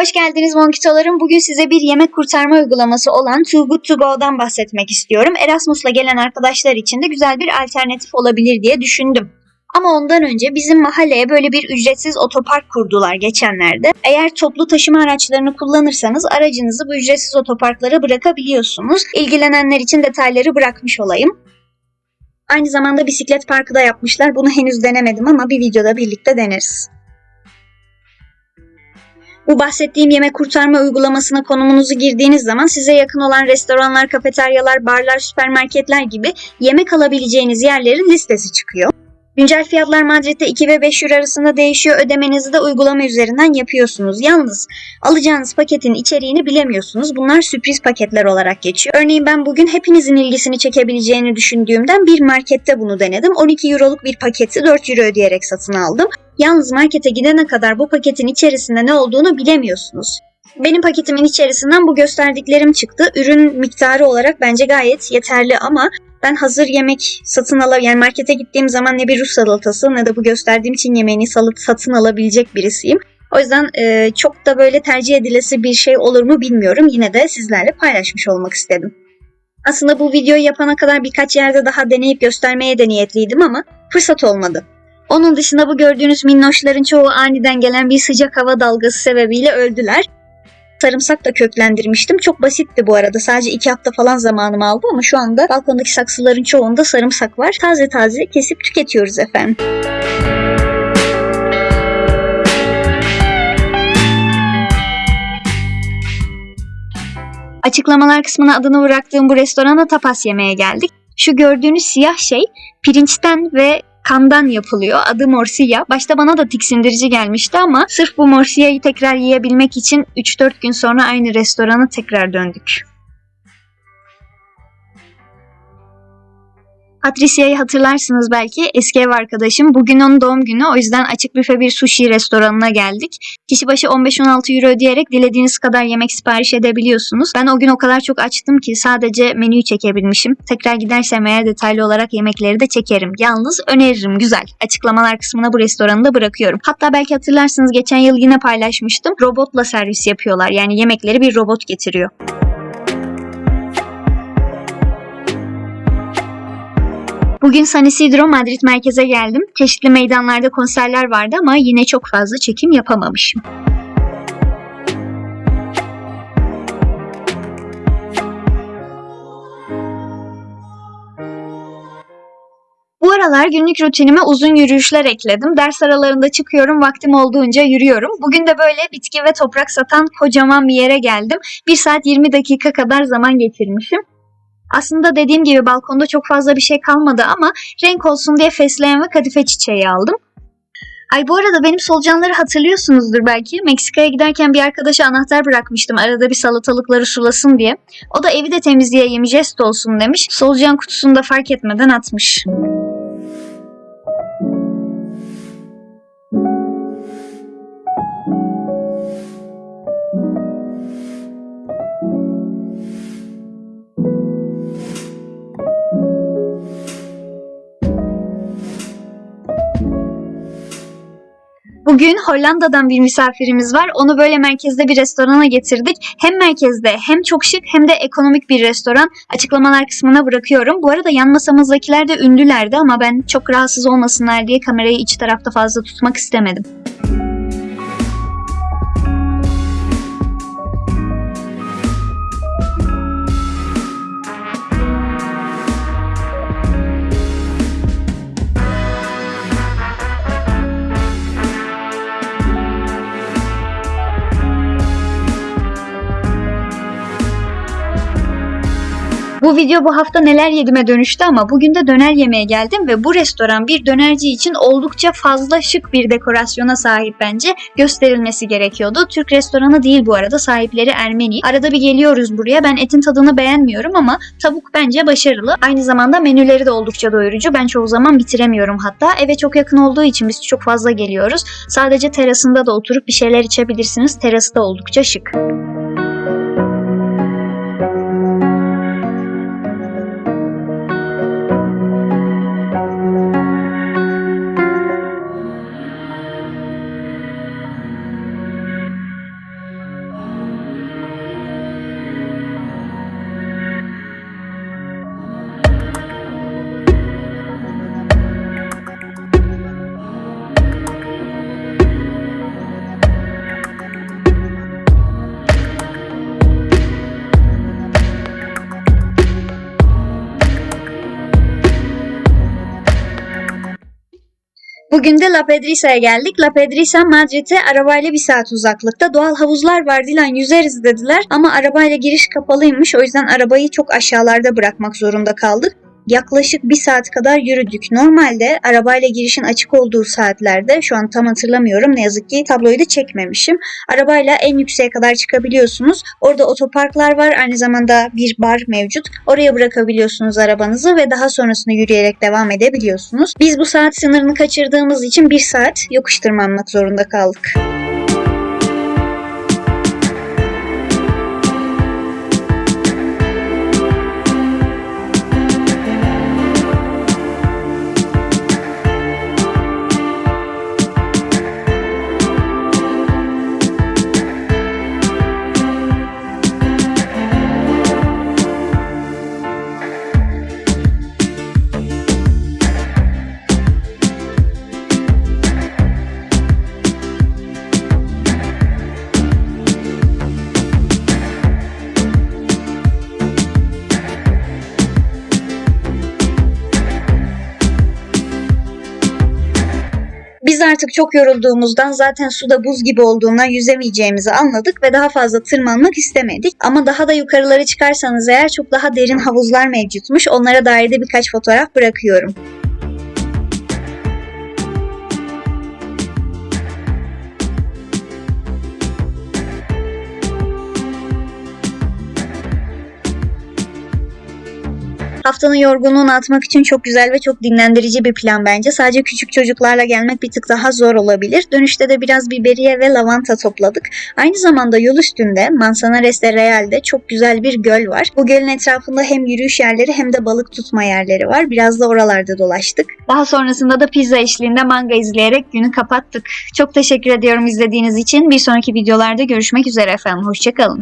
Hoş geldiniz Monkitolarım. Bugün size bir yemek kurtarma uygulaması olan Too Good To Go'dan bahsetmek istiyorum. Erasmus'la gelen arkadaşlar için de güzel bir alternatif olabilir diye düşündüm. Ama ondan önce bizim mahalleye böyle bir ücretsiz otopark kurdular geçenlerde. Eğer toplu taşıma araçlarını kullanırsanız aracınızı bu ücretsiz otoparklara bırakabiliyorsunuz. İlgilenenler için detayları bırakmış olayım. Aynı zamanda bisiklet parkı da yapmışlar. Bunu henüz denemedim ama bir videoda birlikte deneriz. Bu bahsettiğim yemek kurtarma uygulamasına konumunuzu girdiğiniz zaman size yakın olan restoranlar, kafeteryalar, barlar, süpermarketler gibi yemek alabileceğiniz yerlerin listesi çıkıyor. Güncel fiyatlar Madrid'de 2 ve 5 euro arasında değişiyor. Ödemenizi de uygulama üzerinden yapıyorsunuz. Yalnız alacağınız paketin içeriğini bilemiyorsunuz. Bunlar sürpriz paketler olarak geçiyor. Örneğin ben bugün hepinizin ilgisini çekebileceğini düşündüğümden bir markette bunu denedim. 12 euroluk bir paketi 4 euro ödeyerek satın aldım. Yalnız markete gidene kadar bu paketin içerisinde ne olduğunu bilemiyorsunuz. Benim paketimin içerisinden bu gösterdiklerim çıktı. Ürün miktarı olarak bence gayet yeterli ama ben hazır yemek satın ala yani markete gittiğim zaman ne bir Rus salatası ne de bu gösterdiğim Çin yemeğini salat satın alabilecek birisiyim. O yüzden e, çok da böyle tercih edilesi bir şey olur mu bilmiyorum. Yine de sizlerle paylaşmış olmak istedim. Aslında bu videoyu yapana kadar birkaç yerde daha deneyip göstermeye de niyetliydim ama fırsat olmadı. Onun dışında bu gördüğünüz minnoşların çoğu aniden gelen bir sıcak hava dalgası sebebiyle öldüler. Sarımsak da köklendirmiştim. Çok basitti bu arada. Sadece iki hafta falan zamanımı aldı ama şu anda balkondaki saksıların çoğunda sarımsak var. Taze taze kesip tüketiyoruz efendim. Açıklamalar kısmına adını bıraktığım bu restorana tapas yemeye geldik. Şu gördüğünüz siyah şey pirinçten ve kandan yapılıyor. Adı morcilla. Başta bana da tiksindirici gelmişti ama sırf bu morcilla'yı tekrar yiyebilmek için 3-4 gün sonra aynı restorana tekrar döndük. Patricia'yı hatırlarsınız belki eski ev arkadaşım. Bugün onun doğum günü o yüzden açık büfe bir sushi restoranına geldik. Kişi başı 15-16 euro ödeyerek dilediğiniz kadar yemek sipariş edebiliyorsunuz. Ben o gün o kadar çok açtım ki sadece menüyü çekebilmişim. Tekrar gidersem eğer detaylı olarak yemekleri de çekerim. Yalnız öneririm güzel. Açıklamalar kısmına bu restoranı da bırakıyorum. Hatta belki hatırlarsınız geçen yıl yine paylaşmıştım. Robotla servis yapıyorlar. Yani yemekleri bir robot getiriyor. Bugün San Isidro Madrid merkeze geldim. Çeşitli meydanlarda konserler vardı ama yine çok fazla çekim yapamamışım. Bu aralar günlük rutinime uzun yürüyüşler ekledim. Ders aralarında çıkıyorum, vaktim olduğunca yürüyorum. Bugün de böyle bitki ve toprak satan kocaman bir yere geldim. 1 saat 20 dakika kadar zaman geçirmişim. Aslında dediğim gibi balkonda çok fazla bir şey kalmadı ama renk olsun diye fesleğen ve kadife çiçeği aldım. Ay bu arada benim solucanları hatırlıyorsunuzdur belki. Meksika'ya giderken bir arkadaşa anahtar bırakmıştım arada bir salatalıkları sulasın diye. O da evi de temizleyeyim jest olsun demiş. Solucan kutusunu da fark etmeden atmış. Bugün Hollanda'dan bir misafirimiz var. Onu böyle merkezde bir restorana getirdik. Hem merkezde hem çok şık hem de ekonomik bir restoran. Açıklamalar kısmına bırakıyorum. Bu arada yan masamızdakiler de ünlülerdi ama ben çok rahatsız olmasınlar diye kamerayı iç tarafta fazla tutmak istemedim. Bu video bu hafta neler yedime dönüştü ama bugün de döner yemeye geldim ve bu restoran bir dönerci için oldukça fazla şık bir dekorasyona sahip bence. Gösterilmesi gerekiyordu. Türk restoranı değil bu arada sahipleri Ermeni. Arada bir geliyoruz buraya ben etin tadını beğenmiyorum ama tavuk bence başarılı. Aynı zamanda menüleri de oldukça doyurucu. Ben çoğu zaman bitiremiyorum hatta. Eve çok yakın olduğu için biz çok fazla geliyoruz. Sadece terasında da oturup bir şeyler içebilirsiniz. Terası da oldukça şık. Bugün de La Pedrisa'ya geldik. La Pedrisa Madrid'e arabayla bir saat uzaklıkta. Doğal havuzlar var Dilan yüzeriz dediler. Ama arabayla giriş kapalıymış. O yüzden arabayı çok aşağılarda bırakmak zorunda kaldık. Yaklaşık bir saat kadar yürüdük. Normalde arabayla girişin açık olduğu saatlerde şu an tam hatırlamıyorum ne yazık ki tabloyu da çekmemişim. Arabayla en yükseğe kadar çıkabiliyorsunuz. Orada otoparklar var. Aynı zamanda bir bar mevcut. Oraya bırakabiliyorsunuz arabanızı ve daha sonrasında yürüyerek devam edebiliyorsunuz. Biz bu saat sınırını kaçırdığımız için bir saat yokuş tırmanmak zorunda kaldık. Artık çok yorulduğumuzdan zaten suda buz gibi olduğundan yüzemeyeceğimizi anladık ve daha fazla tırmanmak istemedik. Ama daha da yukarılara çıkarsanız eğer çok daha derin havuzlar mevcutmuş. Onlara dair de birkaç fotoğraf bırakıyorum. Haftanın yorgunluğunu atmak için çok güzel ve çok dinlendirici bir plan bence. Sadece küçük çocuklarla gelmek bir tık daha zor olabilir. Dönüşte de biraz biberiye ve lavanta topladık. Aynı zamanda yol üstünde Manzanares de Real'de çok güzel bir göl var. Bu gölün etrafında hem yürüyüş yerleri hem de balık tutma yerleri var. Biraz da oralarda dolaştık. Daha sonrasında da pizza eşliğinde manga izleyerek günü kapattık. Çok teşekkür ediyorum izlediğiniz için. Bir sonraki videolarda görüşmek üzere efendim. Hoşçakalın.